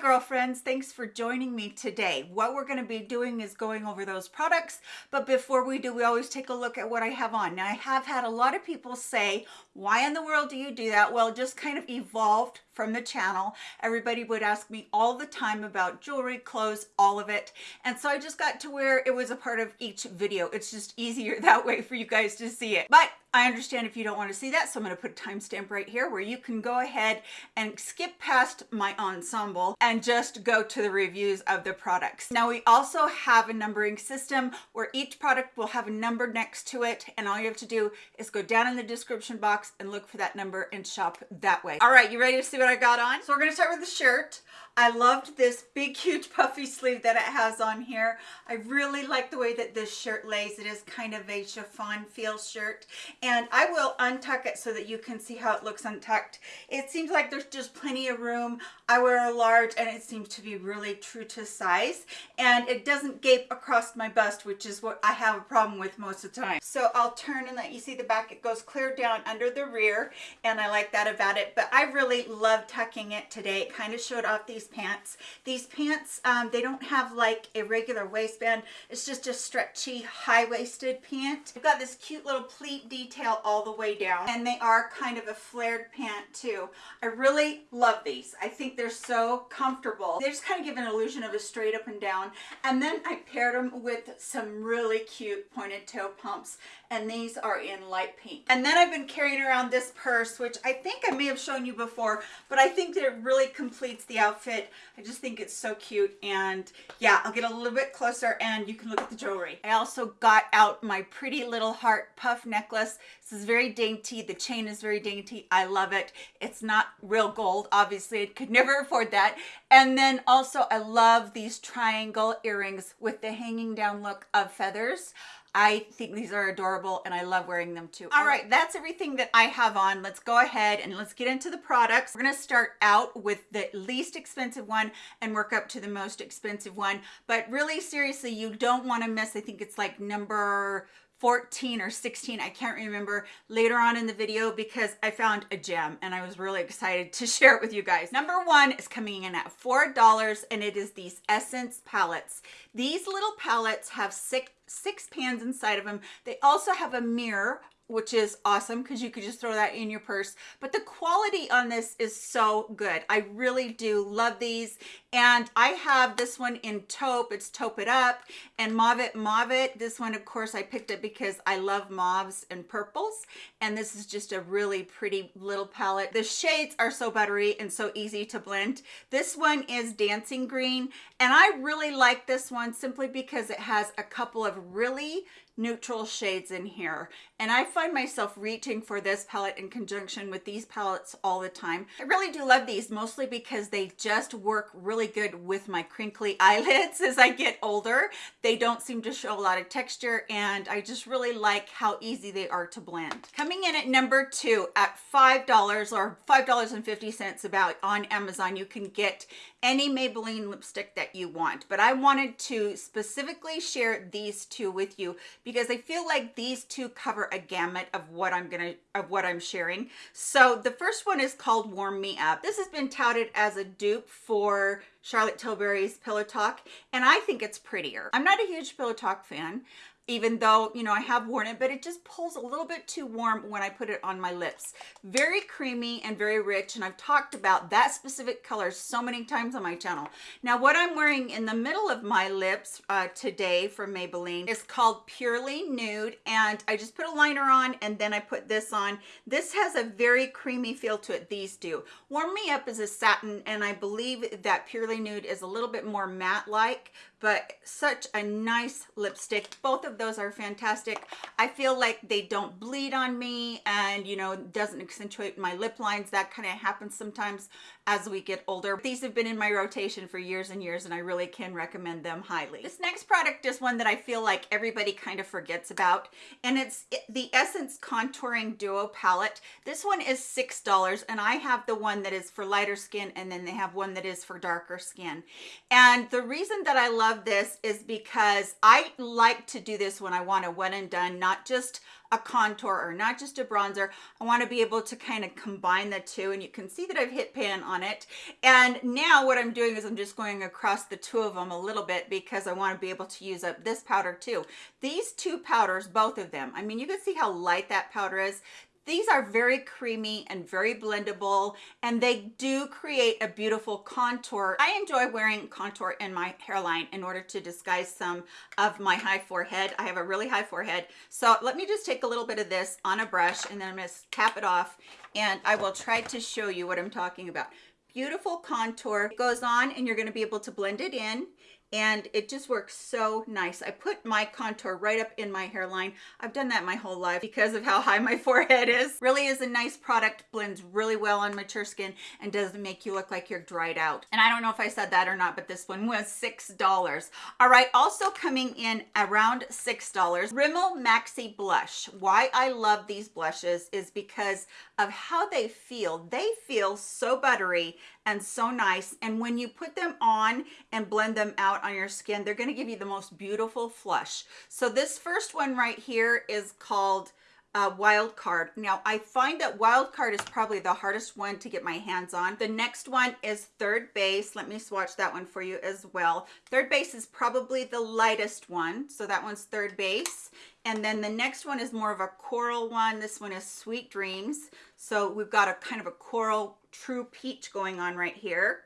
girlfriends, thanks for joining me today. What we're gonna be doing is going over those products, but before we do, we always take a look at what I have on. Now I have had a lot of people say, why in the world do you do that? Well, just kind of evolved from the channel. Everybody would ask me all the time about jewelry, clothes, all of it. And so I just got to where it was a part of each video. It's just easier that way for you guys to see it. But I understand if you don't want to see that, so I'm going to put a timestamp right here where you can go ahead and skip past my ensemble and just go to the reviews of the products. Now we also have a numbering system where each product will have a number next to it and all you have to do is go down in the description box and look for that number and shop that way. All right, you ready to see what I got on? So we're to start with the shirt. I loved this big, huge puffy sleeve that it has on here. I really like the way that this shirt lays. It is kind of a chiffon feel shirt. And I will untuck it so that you can see how it looks untucked. It seems like there's just plenty of room. I wear a large and it seems to be really true to size. And it doesn't gape across my bust, which is what I have a problem with most of the time. So I'll turn and let you see the back. It goes clear down under the rear and I like that about it. But I really love tucking it today. It kind of showed off these pants. These pants, um, they don't have like a regular waistband. It's just a stretchy high-waisted pant. They've got this cute little pleat detail all the way down and they are kind of a flared pant too. I really love these. I think they're so comfortable. They just kind of give an illusion of a straight up and down. And then I paired them with some really cute pointed toe pumps and these are in light pink. And then I've been carrying around this purse, which I think I may have shown you before, but I think that it really completes the outfit. I just think it's so cute. And yeah, I'll get a little bit closer and you can look at the jewelry. I also got out my pretty little heart puff necklace. This is very dainty. The chain is very dainty. I love it. It's not real gold. Obviously, I could never afford that. And then also I love these triangle earrings with the hanging down look of feathers. I think these are adorable and I love wearing them too. All right, that's everything that I have on. Let's go ahead and let's get into the products. We're gonna start out with the least expensive one and work up to the most expensive one. But really seriously, you don't wanna miss, I think it's like number 14 or 16 i can't remember later on in the video because i found a gem and i was really excited to share it with you guys. Number one is coming in at four dollars and it is these essence palettes. These little palettes have six six pans inside of them. They also have a mirror which is awesome because you could just throw that in your purse. But the quality on this is so good. I really do love these. And I have this one in taupe. It's taupe it up and mauve it mauve it. This one, of course, I picked it because I love mauves and purples. And this is just a really pretty little palette. The shades are so buttery and so easy to blend. This one is dancing green. And I really like this one simply because it has a couple of really neutral shades in here and I find myself reaching for this palette in conjunction with these palettes all the time. I really do love these mostly because they just work really good with my crinkly eyelids as I get older. They don't seem to show a lot of texture and I just really like how easy they are to blend. Coming in at number two at $5 or $5.50 about on Amazon, you can get any Maybelline lipstick that you want. But I wanted to specifically share these two with you because I feel like these two cover a gamut of what I'm gonna of what I'm sharing. So the first one is called Warm Me Up. This has been touted as a dupe for Charlotte Tilbury's Pillow Talk, and I think it's prettier. I'm not a huge Pillow Talk fan even though, you know, I have worn it, but it just pulls a little bit too warm when I put it on my lips. Very creamy and very rich, and I've talked about that specific color so many times on my channel. Now, what I'm wearing in the middle of my lips uh, today from Maybelline is called Purely Nude, and I just put a liner on, and then I put this on. This has a very creamy feel to it, these do. Warm Me Up is a satin, and I believe that Purely Nude is a little bit more matte-like, but such a nice lipstick. Both of those are fantastic. I feel like they don't bleed on me and, you know, doesn't accentuate my lip lines. That kind of happens sometimes as we get older. These have been in my rotation for years and years and I really can recommend them highly. This next product is one that I feel like everybody kind of forgets about and it's the Essence Contouring Duo Palette. This one is $6 and I have the one that is for lighter skin and then they have one that is for darker skin. And the reason that I love this is because I like to do this when I want a one and done, not just a contour or not just a bronzer. I want to be able to kind of combine the two and you can see that I've hit pan on it. And now what I'm doing is I'm just going across the two of them a little bit because I want to be able to use up this powder too. These two powders, both of them, I mean, you can see how light that powder is. These are very creamy and very blendable and they do create a beautiful contour. I enjoy wearing contour in my hairline in order to disguise some of my high forehead. I have a really high forehead. So let me just take a little bit of this on a brush and then I'm gonna tap it off and I will try to show you what I'm talking about beautiful contour it goes on and you're going to be able to blend it in and it just works so nice. I put my contour right up in my hairline. I've done that my whole life because of how high my forehead is. Really is a nice product, blends really well on mature skin and doesn't make you look like you're dried out. And I don't know if I said that or not, but this one was $6. All right, also coming in around $6, Rimmel Maxi Blush. Why I love these blushes is because of how they feel. They feel so buttery and so nice. And when you put them on and blend them out on your skin, they're gonna give you the most beautiful flush. So this first one right here is called uh, wild card. Now i find that wild card is probably the hardest one to get my hands on. The next one is third base. Let me swatch that one for you as well. Third base is probably the lightest one so that one's third base. And then the next one is more of a coral one. This one is sweet dreams. So we've got a kind of a coral true peach going on right here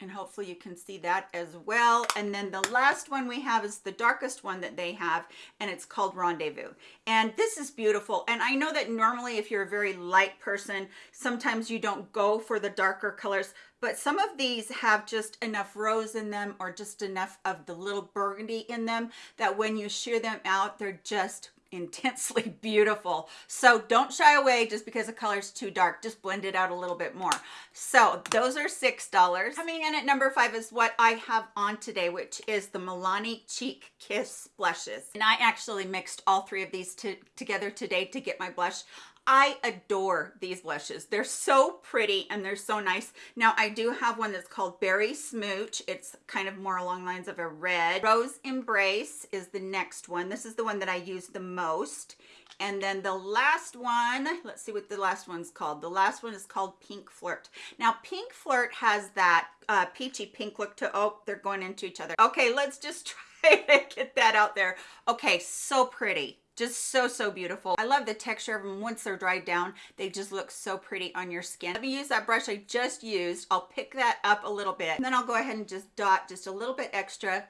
and hopefully you can see that as well. And then the last one we have is the darkest one that they have and it's called rendezvous. And this is beautiful. And i know that normally if you're a very light person sometimes you don't go for the darker colors but some of these have just enough rose in them or just enough of the little burgundy in them that when you shear them out they're just intensely beautiful. So don't shy away just because the color is too dark. Just blend it out a little bit more. So those are six dollars. Coming in at number five is what i have on today which is the milani cheek kiss blushes. And i actually mixed all three of these to, together today to get my blush I adore these blushes. They're so pretty and they're so nice. Now I do have one that's called Berry Smooch. It's kind of more along lines of a red. Rose Embrace is the next one. This is the one that I use the most. And then the last one, let's see what the last one's called. The last one is called Pink Flirt. Now Pink Flirt has that uh, peachy pink look to, oh, they're going into each other. Okay, let's just try to get that out there. Okay, so pretty just so so beautiful. I love the texture of them once they're dried down. They just look so pretty on your skin. Let me use that brush i just used. I'll pick that up a little bit. And then i'll go ahead and just dot just a little bit extra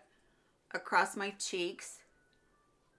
across my cheeks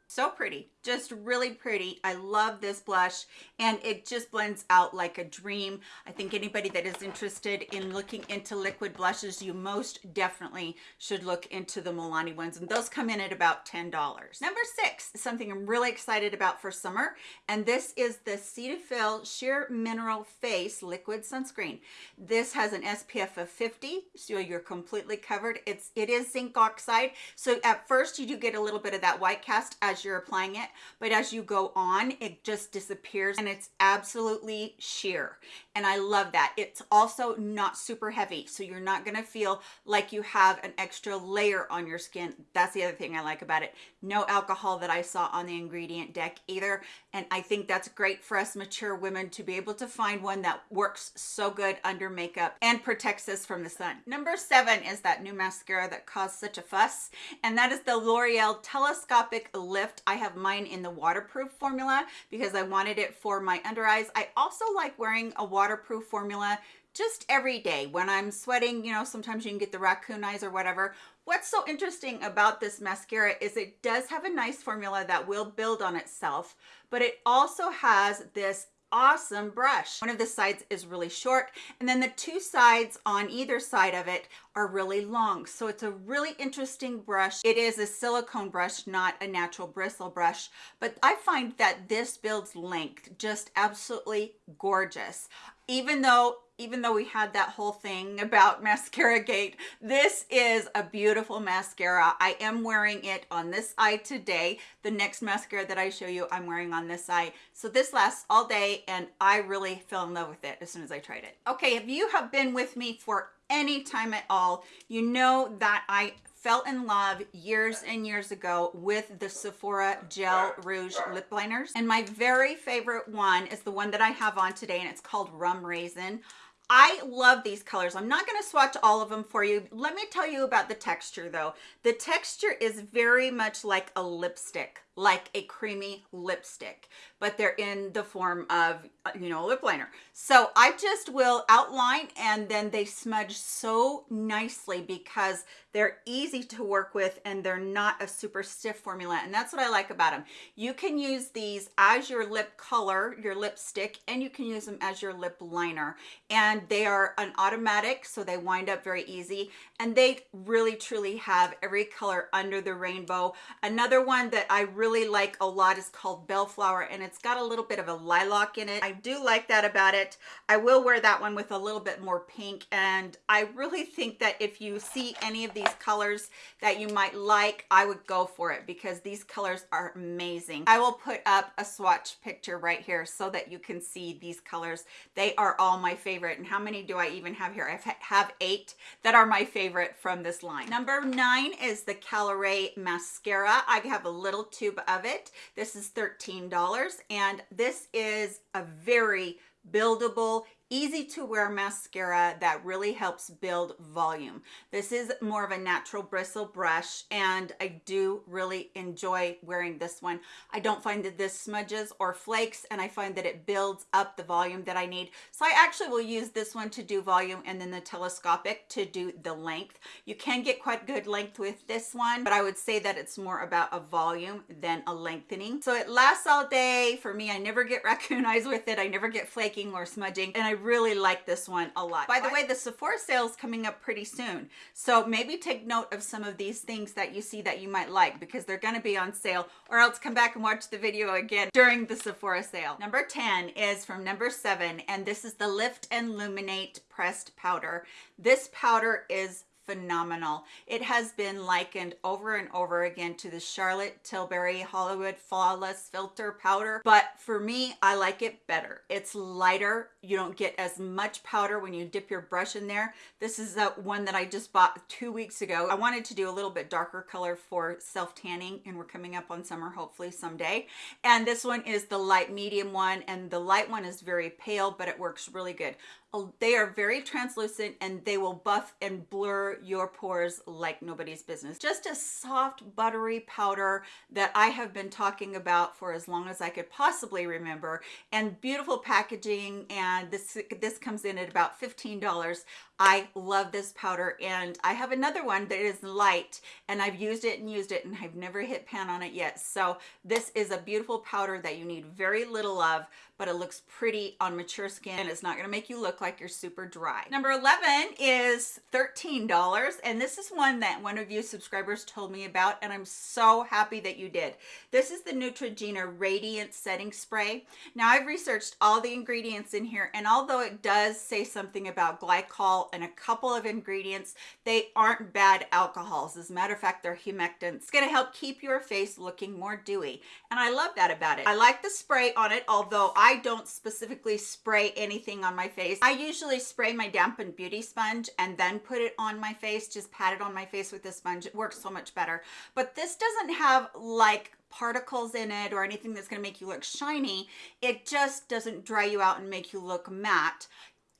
so pretty just really pretty. I love this blush and it just blends out like a dream. I think anybody that is interested in looking into liquid blushes you most definitely should look into the milani ones and those come in at about ten dollars. Number six something i'm really excited about for summer and this is the cetaphil sheer mineral face liquid sunscreen. This has an spf of 50 so you're completely covered. It's it is zinc oxide so at first you do get a little bit of that white cast as you're applying it but as you go on it just disappears and it's absolutely sheer. And I love that. It's also not super heavy so you're not gonna feel like you have an extra layer on your skin. That's the other thing I like about it. No alcohol that I saw on the ingredient deck either and I think that's great for us mature women to be able to find one that works so good under makeup and protects us from the sun. Number seven is that new mascara that caused such a fuss and that is the L'Oreal telescopic lift I have mine in the waterproof formula because I wanted it for my under eyes. I also like wearing a waterproof formula just every day when I'm sweating, you know, sometimes you can get the raccoon eyes or whatever. What's so interesting about this mascara is it does have a nice formula that will build on itself, but it also has this awesome brush. One of the sides is really short and then the two sides on either side of it are really long. So it's a really interesting brush. It is a silicone brush, not a natural bristle brush, but I find that this builds length just absolutely gorgeous. Even though even though we had that whole thing about mascara gate this is a beautiful mascara. I am wearing it on this eye today. The next mascara that i show you i'm wearing on this eye. So this lasts all day and i really fell in love with it as soon as i tried it. Okay if you have been with me for any time at all you know that i fell in love years and years ago with the Sephora Gel Rouge Lip Liners. And my very favorite one is the one that I have on today and it's called Rum Raisin. I love these colors. I'm not going to swatch all of them for you. Let me tell you about the texture though. The texture is very much like a lipstick like a creamy lipstick, but they're in the form of, uh, you know, a lip liner. So I just will outline and then they smudge so nicely because they're easy to work with and they're not a super stiff formula. And that's what I like about them. You can use these as your lip color, your lipstick, and you can use them as your lip liner. And they are an automatic, so they wind up very easy. And they really truly have every color under the rainbow. Another one that I really really like a lot is called Bellflower and it's got a little bit of a lilac in it. I do like that about it. I will wear that one with a little bit more pink and I really think that if you see any of these colors that you might like, I would go for it because these colors are amazing. I will put up a swatch picture right here so that you can see these colors. They are all my favorite. And how many do I even have here? I have eight that are my favorite from this line. Number nine is the Caliray mascara. I have a little tube of it. This is $13 and this is a very buildable easy to wear mascara that really helps build volume. This is more of a natural bristle brush and I do really enjoy wearing this one. I don't find that this smudges or flakes and I find that it builds up the volume that I need. So I actually will use this one to do volume and then the telescopic to do the length. You can get quite good length with this one, but I would say that it's more about a volume than a lengthening. So it lasts all day. For me, I never get raccoon eyes with it. I never get flaking or smudging and I really like this one a lot. By the way, the Sephora sale is coming up pretty soon. So maybe take note of some of these things that you see that you might like because they're going to be on sale or else come back and watch the video again during the Sephora sale. Number 10 is from number seven and this is the Lift and Luminate pressed powder. This powder is phenomenal. It has been likened over and over again to the Charlotte Tilbury Hollywood Flawless Filter Powder, but for me, I like it better. It's lighter. You don't get as much powder when you dip your brush in there. This is the one that I just bought two weeks ago. I wanted to do a little bit darker color for self-tanning, and we're coming up on summer hopefully someday. And this one is the light medium one, and the light one is very pale, but it works really good. Oh, they are very translucent and they will buff and blur your pores like nobody's business. Just a soft buttery powder that I have been talking about for as long as I could possibly remember and beautiful packaging and this this comes in at about $15. I love this powder and I have another one that is light and I've used it and used it and I've never hit pan on it yet. So this is a beautiful powder that you need very little of, but it looks pretty on mature skin and it's not gonna make you look like you're super dry. Number 11 is $13 and this is one that one of you subscribers told me about and I'm so happy that you did. This is the Neutrogena Radiant Setting Spray. Now I've researched all the ingredients in here and although it does say something about glycol and a couple of ingredients. They aren't bad alcohols. As a matter of fact, they're humectants. It's going to help keep your face looking more dewy. And I love that about it. I like the spray on it, although I don't specifically spray anything on my face. I usually spray my dampened beauty sponge and then put it on my face, just pat it on my face with the sponge. It works so much better. But this doesn't have like particles in it or anything that's going to make you look shiny. It just doesn't dry you out and make you look matte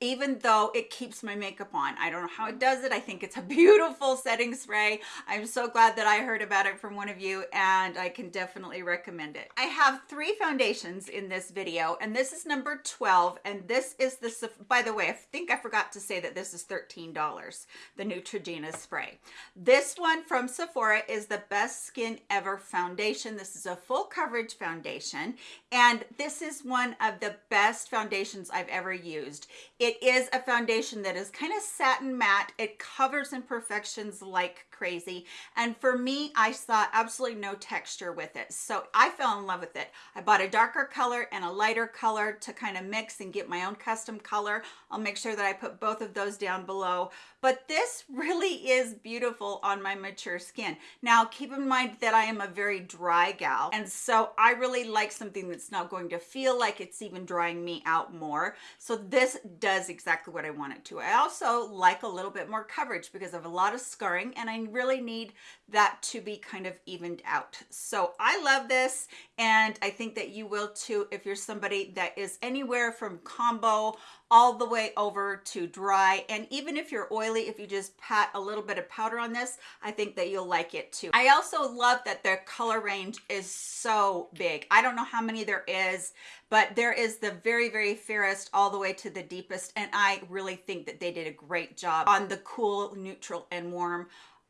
even though it keeps my makeup on. I don't know how it does it. I think it's a beautiful setting spray. I'm so glad that I heard about it from one of you and I can definitely recommend it. I have three foundations in this video and this is number 12 and this is the, by the way, I think I forgot to say that this is $13, the Neutrogena spray. This one from Sephora is the Best Skin Ever Foundation. This is a full coverage foundation and this is one of the best foundations I've ever used. It is a foundation that is kind of satin matte. It covers imperfections like crazy. And for me, I saw absolutely no texture with it. So I fell in love with it. I bought a darker color and a lighter color to kind of mix and get my own custom color. I'll make sure that I put both of those down below. But this really is beautiful on my mature skin. Now, keep in mind that I am a very dry gal. And so I really like something that's not going to feel like it's even drying me out more. So this does exactly what I want it to. I also like a little bit more coverage because of a lot of scarring and I really need that to be kind of evened out. So I love this and I think that you will too if you're somebody that is anywhere from combo all the way over to dry and even if you're oily if you just pat a little bit of powder on this I think that you'll like it too. I also love that their color range is so big. I don't know how many there is but there is the very very fairest all the way to the deepest and I really think that they did a great job on the cool neutral and warm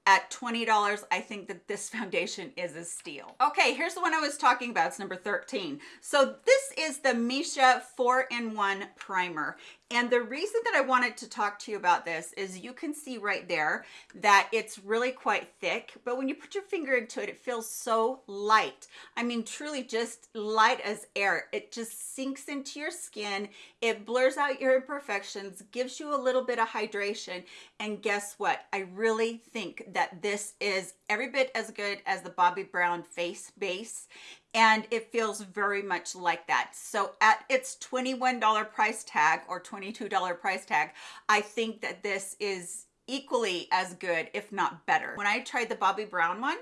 at $20, I think that this foundation is a steal. Okay, here's the one I was talking about. It's number 13. So this is the Missha 4-in-1 Primer. And the reason that I wanted to talk to you about this is you can see right there that it's really quite thick, but when you put your finger into it, it feels so light. I mean, truly just light as air. It just sinks into your skin. It blurs out your imperfections, gives you a little bit of hydration. And guess what? I really think that this is every bit as good as the Bobbi Brown face base and it feels very much like that. So at its $21 price tag or $22 price tag I think that this is equally as good if not better. When I tried the Bobbi Brown one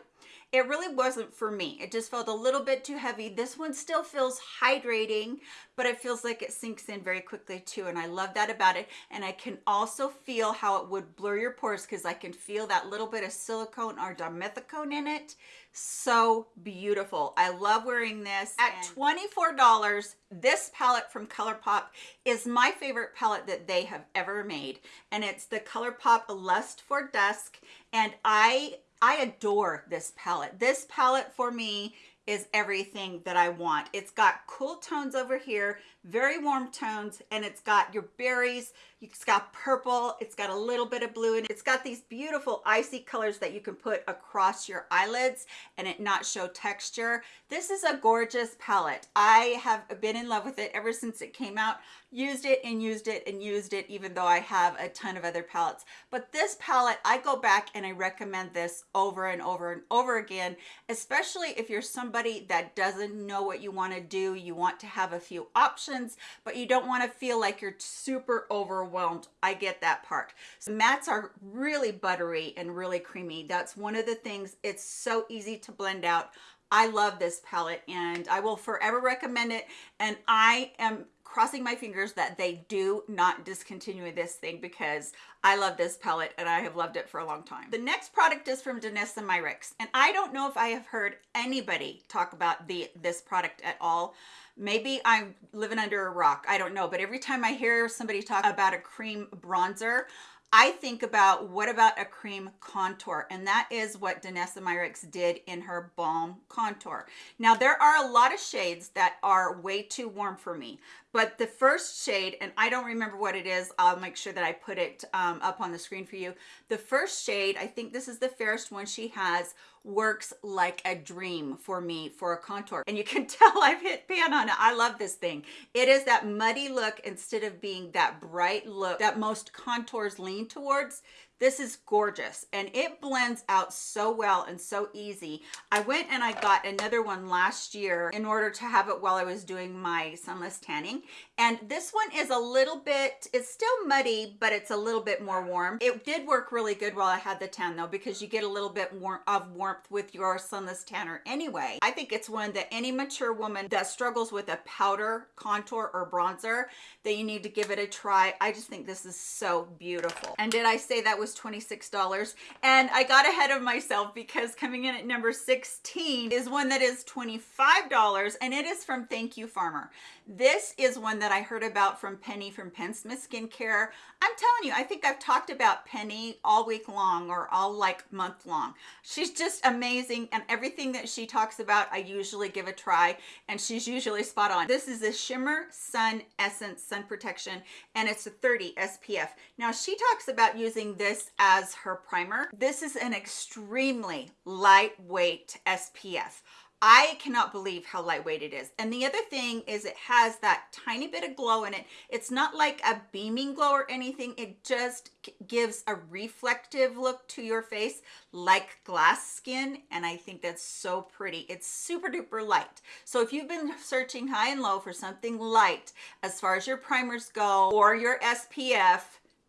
it really wasn't for me. It just felt a little bit too heavy. This one still feels hydrating but it feels like it sinks in very quickly too and I love that about it. And I can also feel how it would blur your pores because I can feel that little bit of silicone or dimethicone in it. So beautiful. I love wearing this. At 24 dollars this palette from ColourPop is my favorite palette that they have ever made. And it's the ColourPop lust for dusk. And i i adore this palette this palette for me is everything that I want. It's got cool tones over here, very warm tones, and it's got your berries, it's got purple, it's got a little bit of blue, and it's got these beautiful icy colors that you can put across your eyelids and it not show texture. This is a gorgeous palette. I have been in love with it ever since it came out used it and used it and used it even though I have a ton of other palettes but this palette I go back and I recommend this over and over and over again especially if you're somebody that doesn't know what you want to do you want to have a few options but you don't want to feel like you're super overwhelmed I get that part so mattes are really buttery and really creamy that's one of the things it's so easy to blend out I love this palette and I will forever recommend it and I am crossing my fingers that they do not discontinue this thing because I love this palette and I have loved it for a long time. The next product is from Danessa Myricks and I don't know if I have heard anybody talk about the this product at all. Maybe I'm living under a rock. I don't know. But every time I hear somebody talk about a cream bronzer, I think about what about a cream contour and that is what Danessa Myricks did in her Balm Contour. Now there are a lot of shades that are way too warm for me but the first shade and I don't remember what it is I'll make sure that I put it um, up on the screen for you the first shade I think this is the fairest one she has works like a dream for me for a contour. And you can tell I've hit pan on it I love this thing. It is that muddy look instead of being that bright look that most contours lean towards this is gorgeous and it blends out so well and so easy. I went and I got another one last year in order to have it while I was doing my sunless tanning. And this one is a little bit, it's still muddy, but it's a little bit more warm. It did work really good while I had the tan though, because you get a little bit more of warmth with your sunless tanner anyway. I think it's one that any mature woman that struggles with a powder contour or bronzer that you need to give it a try. I just think this is so beautiful. And did I say that was was $26 and I got ahead of myself because coming in at number 16 is one that is $25 and it is from Thank You Farmer. This is one that I heard about from Penny from Penn Smith Skincare. I'm telling you, I think I've talked about Penny all week long or all like month long. She's just amazing and everything that she talks about, I usually give a try and she's usually spot on. This is a Shimmer Sun Essence Sun Protection and it's a 30 SPF. Now she talks about using this as her primer. This is an extremely lightweight SPF. I cannot believe how lightweight it is. And the other thing is it has that tiny bit of glow in it. It's not like a beaming glow or anything. It just gives a reflective look to your face like glass skin. And I think that's so pretty. It's super duper light. So if you've been searching high and low for something light as far as your primers go or your SPF,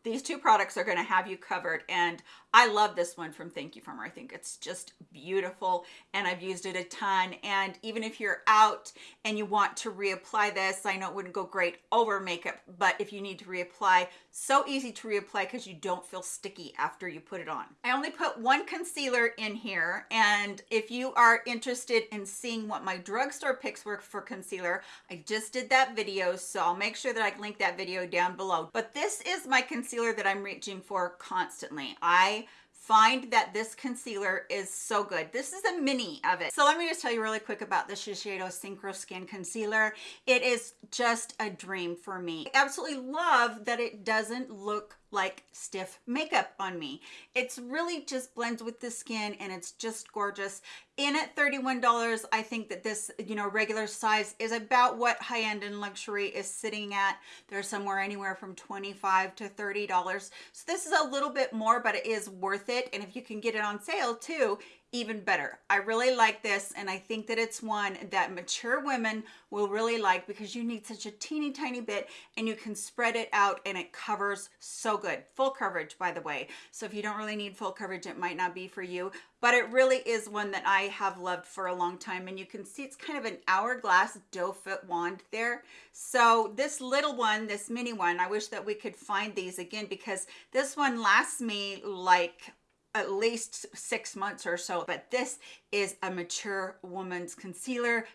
these two products are going to have you covered and I love this one from Thank You Farmer. I think it's just beautiful and I've used it a ton. And even if you're out and you want to reapply this, I know it wouldn't go great over makeup, but if you need to reapply, so easy to reapply because you don't feel sticky after you put it on. I only put one concealer in here. And if you are interested in seeing what my drugstore picks were for concealer, I just did that video. So I'll make sure that I link that video down below. But this is my concealer that I'm reaching for constantly. I find that this concealer is so good. This is a mini of it. So let me just tell you really quick about the Shiseido Synchro Skin Concealer. It is just a dream for me. I absolutely love that it doesn't look like stiff makeup on me. It's really just blends with the skin and it's just gorgeous. In at $31, I think that this, you know, regular size is about what high-end and luxury is sitting at. They're somewhere anywhere from 25 to $30. So this is a little bit more, but it is worth it. And if you can get it on sale too, even better. I really like this and I think that it's one that mature women will really like because you need such a teeny tiny bit and you can spread it out and it covers so good. Full coverage by the way. So if you don't really need full coverage it might not be for you but it really is one that I have loved for a long time and you can see it's kind of an hourglass doe foot wand there. So this little one, this mini one, I wish that we could find these again because this one lasts me like at least six months or so, but this is a mature woman's concealer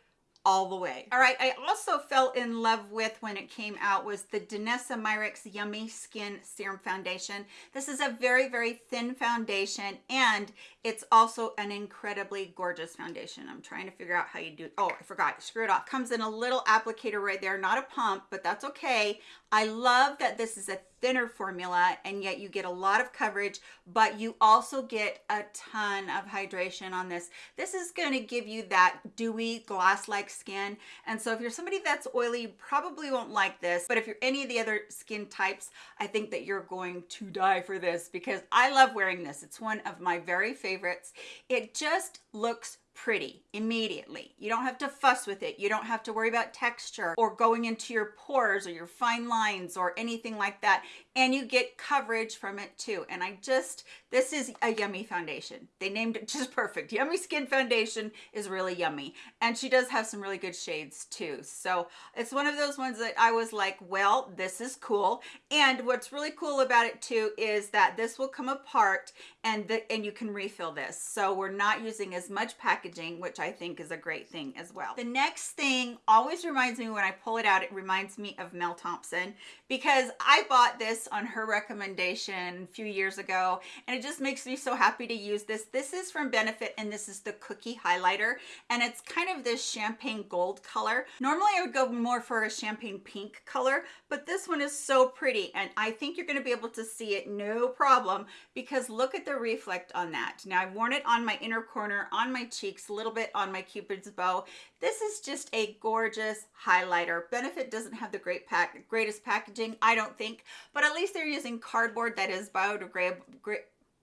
all the way. All right, I also fell in love with when it came out was the Danessa Myricks Yummy Skin Serum Foundation. This is a very, very thin foundation and it's also an incredibly gorgeous foundation. I'm trying to figure out how you do, oh, I forgot, screw it off. Comes in a little applicator right there, not a pump, but that's okay. I love that this is a thinner formula and yet you get a lot of coverage, but you also get a ton of hydration on this. This is going to give you that dewy glass-like skin. And so if you're somebody that's oily, probably won't like this. But if you're any of the other skin types, I think that you're going to die for this because I love wearing this. It's one of my very favorites. It just looks pretty immediately. You don't have to fuss with it. You don't have to worry about texture or going into your pores or your fine lines or anything like that. And you get coverage from it too. And I just, this is a yummy foundation. They named it just perfect. Yummy Skin Foundation is really yummy. And she does have some really good shades too. So it's one of those ones that I was like, well, this is cool. And what's really cool about it too is that this will come apart and, the, and you can refill this. So we're not using as much packaging, which I think is a great thing as well. The next thing always reminds me when I pull it out, it reminds me of Mel Thompson because I bought this on her recommendation a few years ago and it just makes me so happy to use this. This is from Benefit and this is the cookie highlighter and it's kind of this champagne gold color. Normally I would go more for a champagne pink color, but this one is so pretty and I think you're gonna be able to see it no problem because look at the reflect on that. Now I've worn it on my inner corner, on my cheeks, a little bit on my cupid's bow. This is just a gorgeous highlighter. Benefit doesn't have the great pack, greatest packaging, I don't think, but at least they're using cardboard that is biodegradable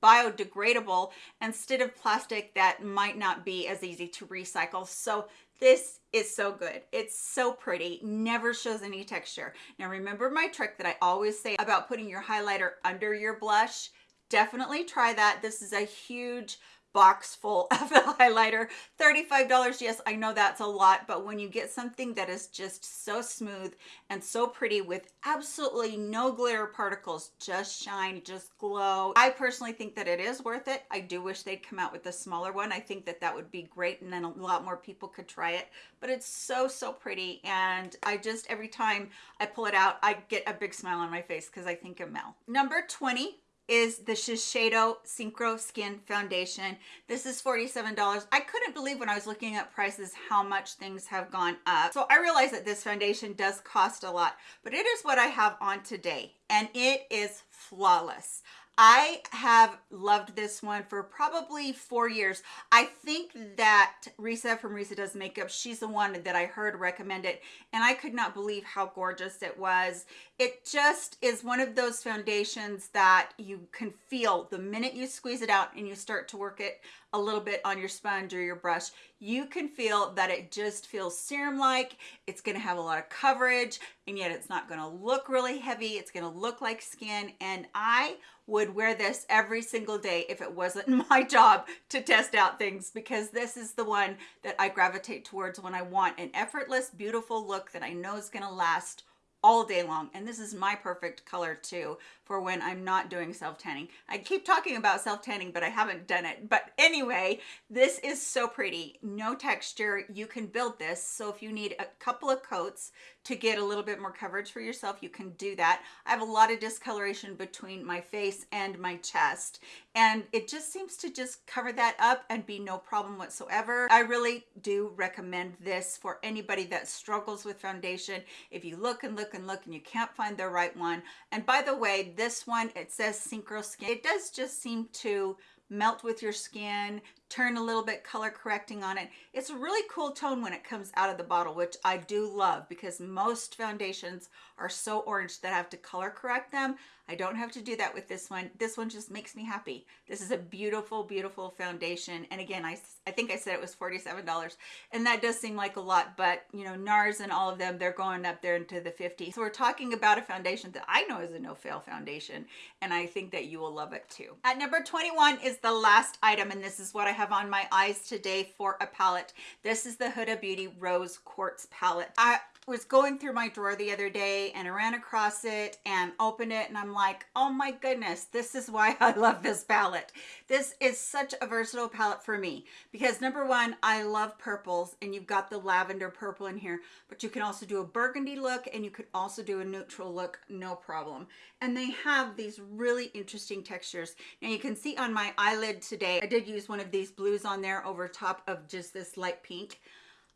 biodegradable instead of plastic that might not be as easy to recycle. So this is so good. It's so pretty, never shows any texture. Now remember my trick that I always say about putting your highlighter under your blush? Definitely try that. This is a huge box full of the highlighter. $35 yes I know that's a lot but when you get something that is just so smooth and so pretty with absolutely no glitter particles just shine just glow. I personally think that it is worth it. I do wish they'd come out with a smaller one. I think that that would be great and then a lot more people could try it but it's so so pretty and I just every time I pull it out I get a big smile on my face because I think of Mel. Number 20 is the Shiseido Synchro Skin Foundation. This is $47. I couldn't believe when I was looking at prices how much things have gone up. So I realize that this foundation does cost a lot, but it is what I have on today and it is flawless. I have loved this one for probably four years. I think that Risa from Risa Does Makeup, she's the one that I heard recommend it, and I could not believe how gorgeous it was. It just is one of those foundations that you can feel the minute you squeeze it out and you start to work it a little bit on your sponge or your brush, you can feel that it just feels serum-like. It's gonna have a lot of coverage, and yet it's not gonna look really heavy. It's gonna look like skin, and I would wear this every single day if it wasn't my job to test out things because this is the one that I gravitate towards when I want an effortless, beautiful look that I know is gonna last all day long and this is my perfect color too for when I'm not doing self-tanning. I keep talking about self-tanning, but I haven't done it. But anyway, this is so pretty. No texture. You can build this. So if you need a couple of coats to get a little bit more coverage for yourself, you can do that. I have a lot of discoloration between my face and my chest, and it just seems to just cover that up and be no problem whatsoever. I really do recommend this for anybody that struggles with foundation. If you look and look and look and you can't find the right one, and by the way, this one, it says Synchro Skin. It does just seem to melt with your skin, turn a little bit color correcting on it. It's a really cool tone when it comes out of the bottle, which I do love because most foundations are so orange that I have to color correct them. I don't have to do that with this one. This one just makes me happy. This is a beautiful, beautiful foundation. And again, I, I think I said it was $47 and that does seem like a lot, but you know, NARS and all of them, they're going up there into the 50s. So we're talking about a foundation that I know is a no-fail foundation. And I think that you will love it too. At number 21 is the last item. And this is what I have on my eyes today for a palette. This is the Huda Beauty Rose Quartz palette. I was going through my drawer the other day and I ran across it and opened it and I'm like, oh my goodness, this is why I love this palette. This is such a versatile palette for me because number one, I love purples and you've got the lavender purple in here, but you can also do a burgundy look and you could also do a neutral look, no problem. And they have these really interesting textures. Now you can see on my eyelid today, I did use one of these blues on there over top of just this light pink.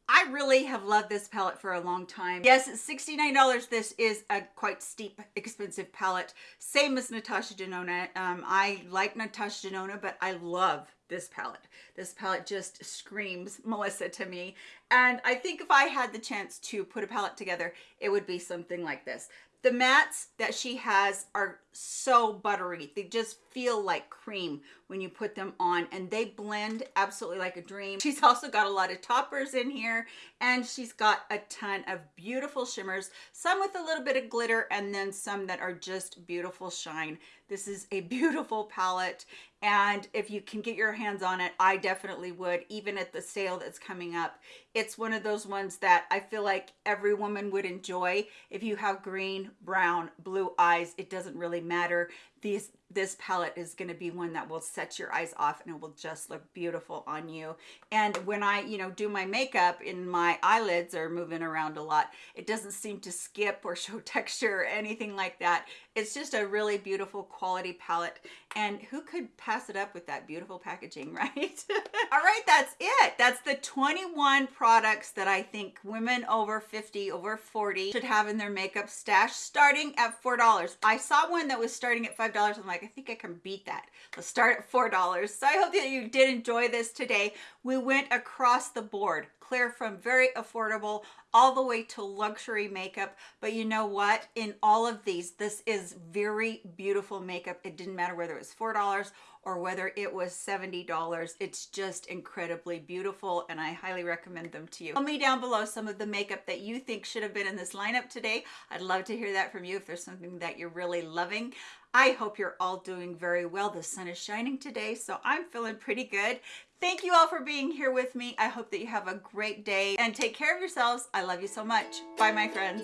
I really have loved this palette for a long time. Yes, $69. This is a quite steep, expensive palette. Same as Natasha Denona. Um, I like Natasha Denona, but I love this palette. This palette just screams Melissa to me. And I think if I had the chance to put a palette together, it would be something like this. The mattes that she has are so buttery. They just feel like cream when you put them on and they blend absolutely like a dream. She's also got a lot of toppers in here and she's got a ton of beautiful shimmers, some with a little bit of glitter and then some that are just beautiful shine. This is a beautiful palette and if you can get your hands on it, I definitely would, even at the sale that's coming up. It's one of those ones that I feel like every woman would enjoy. If you have green, brown, blue eyes, it doesn't really matter. These this palette is going to be one that will set your eyes off and it will just look beautiful on you. And when I, you know, do my makeup and my eyelids are moving around a lot, it doesn't seem to skip or show texture or anything like that. It's just a really beautiful quality palette. And who could pass it up with that beautiful packaging, right? All right, that's it. That's the 21 products that I think women over 50, over 40 should have in their makeup stash starting at $4. I saw one that was starting at $5. I'm like, I think I can beat that. Let's start at $4. So I hope that you did enjoy this today. We went across the board, clear from very affordable all the way to luxury makeup. But you know what? In all of these, this is very beautiful makeup. It didn't matter whether it was $4 or whether it was $70. It's just incredibly beautiful and I highly recommend them to you. Tell me down below some of the makeup that you think should have been in this lineup today. I'd love to hear that from you if there's something that you're really loving. I hope you're all doing very well. The sun is shining today, so I'm feeling pretty good. Thank you all for being here with me. I hope that you have a great day and take care of yourselves. I love you so much. Bye, my friends.